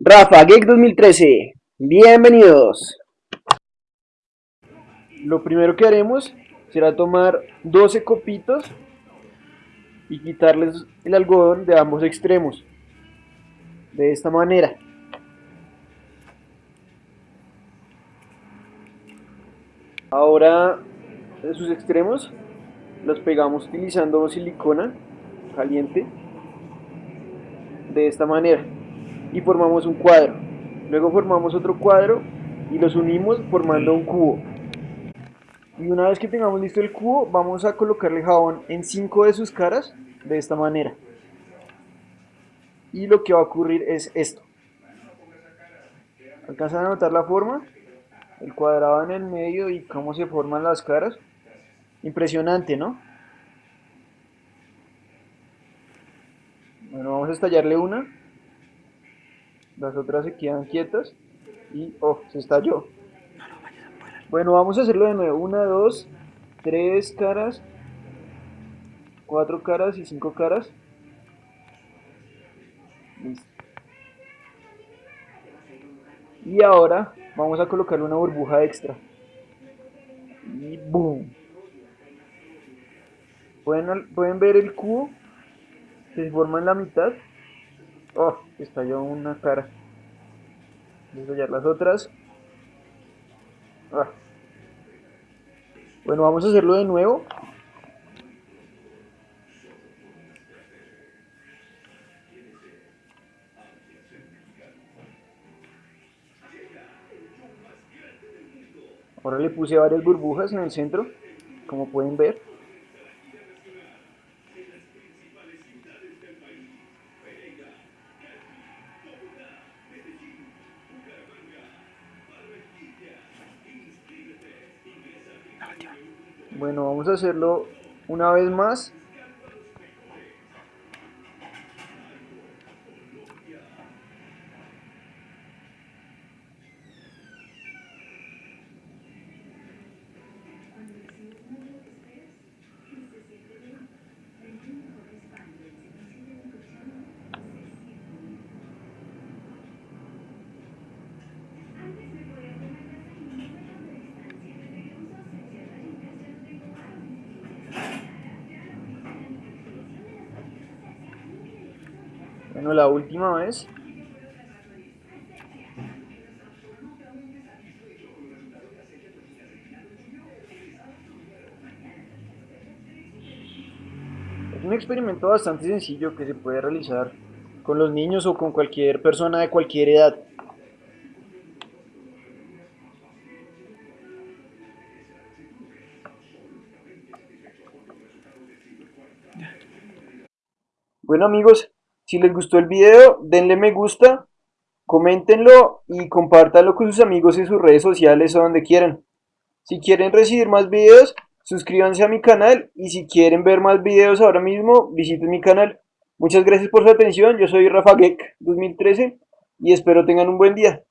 Rafa Geek 2013, bienvenidos. Lo primero que haremos será tomar 12 copitos y quitarles el algodón de ambos extremos. De esta manera. Ahora sus extremos los pegamos utilizando silicona caliente de esta manera y formamos un cuadro. Luego formamos otro cuadro y los unimos formando un cubo. Y una vez que tengamos listo el cubo, vamos a colocarle jabón en cinco de sus caras de esta manera. Y lo que va a ocurrir es esto. ¿Alcanzan a notar la forma? El cuadrado en el medio y cómo se forman las caras. Impresionante, ¿no? Bueno, vamos a estallarle una. Las otras se quedan quietas. Y, oh, se estalló. Bueno, vamos a hacerlo de nuevo. Una, dos, tres caras. Cuatro caras y cinco caras. Listo. Y ahora vamos a colocarle una burbuja extra. Y boom. ¿Pueden, pueden ver el cubo se forma en la mitad. Oh, estalló una cara. Voy a estallar las otras. Ah. Bueno, vamos a hacerlo de nuevo. Ahora le puse varias burbujas en el centro, como pueden ver. Bueno, vamos a hacerlo una vez más. Bueno, la última vez. Es un experimento bastante sencillo que se puede realizar con los niños o con cualquier persona de cualquier edad. Bueno amigos, si les gustó el video, denle me gusta, coméntenlo y compártanlo con sus amigos en sus redes sociales o donde quieran. Si quieren recibir más videos, suscríbanse a mi canal y si quieren ver más videos ahora mismo, visiten mi canal. Muchas gracias por su atención, yo soy Rafa Geek 2013 y espero tengan un buen día.